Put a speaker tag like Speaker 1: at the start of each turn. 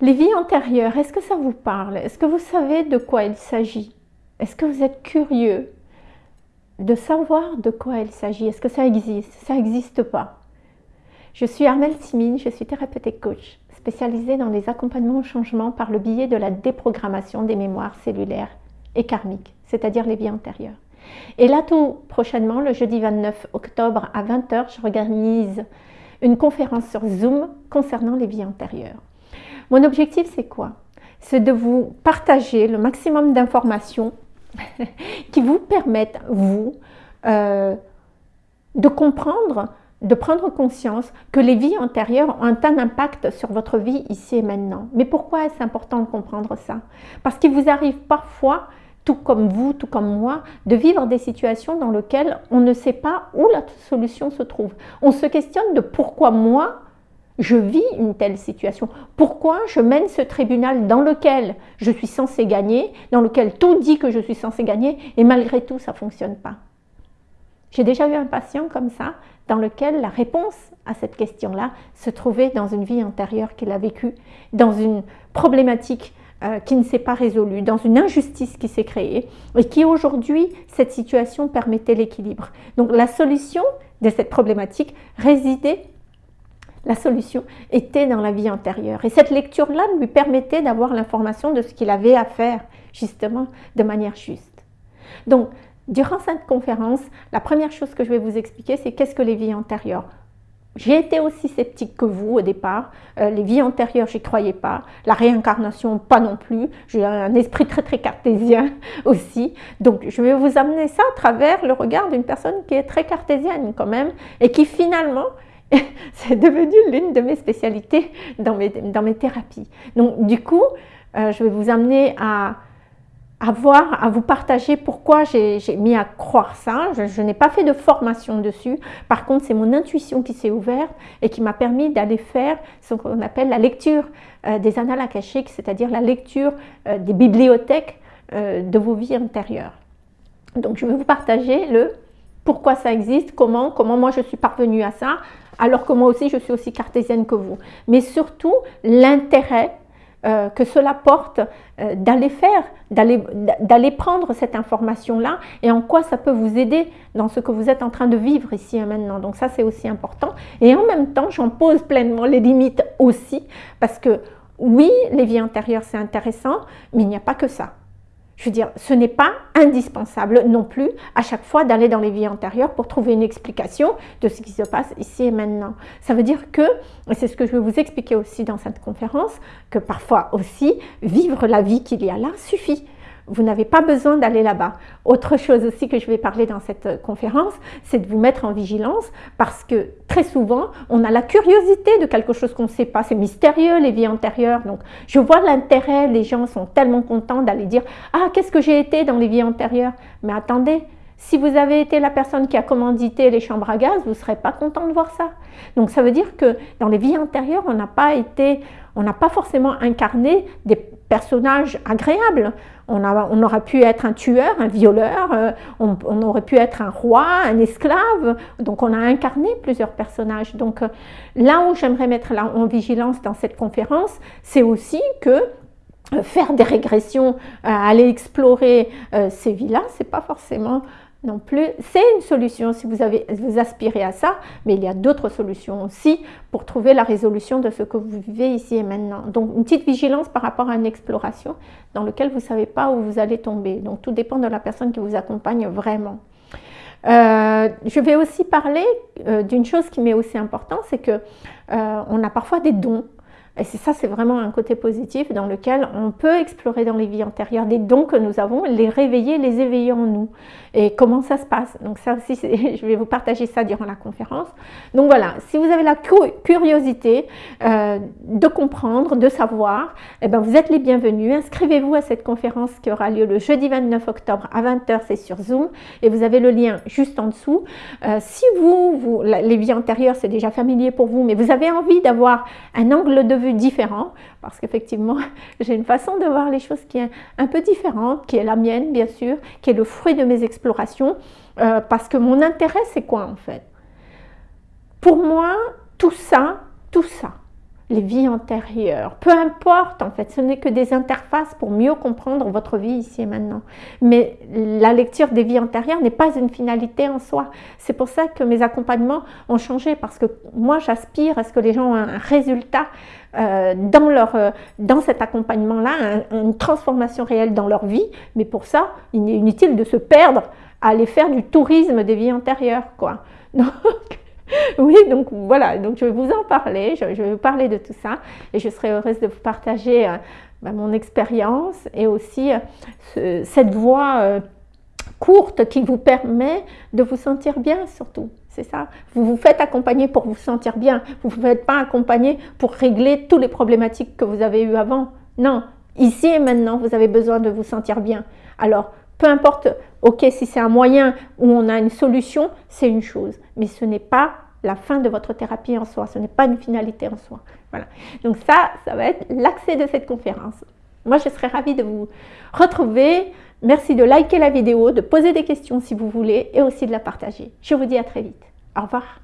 Speaker 1: Les vies antérieures, est-ce que ça vous parle? Est-ce que vous savez de quoi il s'agit? Est-ce que vous êtes curieux de savoir de quoi il s'agit? Est-ce que ça existe? Ça n'existe pas. Je suis Armelle Simine, je suis thérapeute et coach, spécialisée dans les accompagnements au changement par le biais de la déprogrammation des mémoires cellulaires et karmiques, c'est-à-dire les vies antérieures. Et là, tout prochainement, le jeudi 29 octobre à 20h, je organise une conférence sur Zoom concernant les vies antérieures. Mon objectif, c'est quoi? C'est de vous partager le maximum d'informations qui vous permettent, vous, euh, de comprendre, de prendre conscience que les vies antérieures ont un impact sur votre vie ici et maintenant. Mais pourquoi est-ce important de comprendre ça? Parce qu'il vous arrive parfois, tout comme vous, tout comme moi, de vivre des situations dans lesquelles on ne sait pas où la solution se trouve. On se questionne de pourquoi moi, je vis une telle situation Pourquoi je mène ce tribunal dans lequel je suis censé gagner, dans lequel tout dit que je suis censé gagner, et malgré tout, ça ne fonctionne pas? J'ai déjà eu un patient comme ça, dans lequel la réponse à cette question-là se trouvait dans une vie antérieure qu'il a vécue, dans une problématique euh, qui ne s'est pas résolue, dans une injustice qui s'est créée, et qui aujourd'hui, cette situation permettait l'équilibre. Donc la solution de cette problématique résidait la solution était dans la vie antérieure. Et cette lecture-là lui permettait d'avoir l'information de ce qu'il avait à faire, justement, de manière juste. Donc, durant cette conférence, la première chose que je vais vous expliquer, c'est qu'est-ce que les vies antérieures j'ai été aussi sceptique que vous au départ. Euh, les vies antérieures, j'y croyais pas. La réincarnation, pas non plus. J'ai un esprit très très cartésien aussi. Donc je vais vous amener ça à travers le regard d'une personne qui est très cartésienne quand même et qui finalement c'est devenu l'une de mes spécialités dans mes, dans mes thérapies. Donc du coup, euh, je vais vous amener à, à voir, à vous partager pourquoi j'ai mis à croire ça. Je, n'ai pas fait de formation dessus. Par contre, c'est mon intuition qui s'est ouverte et qui m'a permis d'aller faire ce qu'on appelle la lecture euh, des annales akashiques, c'est-à-dire la lecture euh, des bibliothèques de vos vies intérieures. Donc, je vais vous partager le pourquoi ça existe, comment, comment moi je suis parvenue à ça, alors que moi aussi je suis aussi cartésienne que vous. Mais surtout l'intérêt euh, que cela porte euh, d'aller faire, d'aller prendre cette information-là et en quoi ça peut vous aider dans ce que vous êtes en train de vivre ici et maintenant. Donc ça c'est aussi important. Et en même temps, j'en pose pleinement les limites aussi parce que oui, les vies intérieures c'est intéressant, mais il n'y a pas que ça. Je veux dire, ce n'est pas indispensable non plus à chaque fois d'aller dans les vies antérieures pour trouver une explication de ce qui se passe ici et maintenant. Ça veut dire que, et c'est ce que je vais vous expliquer aussi dans cette conférence, que parfois aussi, vivre la vie qu'il y a là suffit. Vous n'avez pas besoin d'aller là-bas. Autre chose aussi que je vais parler dans cette euh, conférence, c'est de vous mettre en vigilance parce que très souvent, on a la curiosité de quelque chose qu'on ne sait pas. C'est mystérieux, les vies antérieures. Donc, je vois l'intérêt, les gens sont tellement contents d'aller dire « Ah, qu'est-ce que j'ai été dans les vies antérieures ?» Mais attendez, si vous avez été la personne qui a commandité les chambres à gaz, vous ne serez pas content de voir ça. Donc ça veut dire que dans les vies antérieures, on n'a pas été, on n'a pas forcément incarné des personnages agréables. On, a, on, aurait pu être un tueur, un violeur, euh, on, aurait pu être un roi, un esclave. Donc on a incarné plusieurs personnages. Donc euh, là où j'aimerais mettre en vigilance dans cette conférence, c'est aussi que euh, faire des régressions, aller explorer ces vies-là, c'est pas forcément non plus. C'est une solution si vous, avez, vous aspirez à ça, mais il y a d'autres solutions aussi pour trouver la résolution de ce que vous vivez ici et maintenant. Donc une petite vigilance par rapport à une exploration dans laquelle vous ne savez pas où vous allez tomber. Donc tout dépend de la personne qui vous accompagne vraiment. Euh, je vais aussi parler euh, d'une chose qui m'est aussi importante, c'est que euh, on a parfois des dons et ça, c'est vraiment un côté positif dans lequel on peut explorer dans les vies antérieures des dons que nous avons, les réveiller, les éveiller en nous. Et comment ça se passe? Donc ça aussi, je vais vous partager ça durant la conférence. Donc voilà, si vous avez la curiosité euh, de comprendre, de savoir, eh ben vous êtes les bienvenus. Inscrivez-vous à cette conférence qui aura lieu le jeudi 29 octobre à 20h, c'est sur Zoom. Et vous avez le lien juste en dessous. Euh, si vous, vous, les vies antérieures, c'est déjà familier pour vous, mais vous avez envie d'avoir un angle de vue différent, parce qu'effectivement, j'ai une façon de voir les choses qui est un peu différente, qui est la mienne, bien sûr, qui est le fruit de mes explorations, euh, parce que mon intérêt, c'est quoi en fait? Pour moi, tout ça, tout ça, les vies antérieures. Peu importe, en fait, ce n'est que des interfaces pour mieux comprendre votre vie ici et maintenant. Mais la lecture des vies antérieures n'est pas une finalité en soi. C'est pour ça que mes accompagnements ont changé, parce que moi, j'aspire à ce que les gens aient un résultat euh, dans, leur, euh, dans cet accompagnement-là, une transformation réelle dans leur vie. Mais pour ça, il est inutile de se perdre à aller faire du tourisme des vies antérieures. Quoi. Donc, oui, donc voilà, donc je vais vous en parler, je, vais vous parler de tout ça et je serai heureuse de vous partager euh, bah, mon expérience et aussi euh, cette voie euh, courte qui vous permet de vous sentir bien surtout. C'est ça. Vous vous faites accompagner pour vous sentir bien. Vous ne vous faites pas accompagner pour régler toutes les problématiques que vous avez eues avant. Non, ici et maintenant, vous avez besoin de vous sentir bien. Alors, peu importe, ok, si c'est un moyen où on a une solution, c'est une chose. Mais ce n'est pas la fin de votre thérapie en soi, ce n'est pas une finalité en soi. Voilà. Donc ça, ça va être l'accès de cette conférence. Moi, je serais ravie de vous retrouver. Merci de liker la vidéo, de poser des questions si vous voulez et aussi de la partager. Je vous dis à très vite. Au revoir.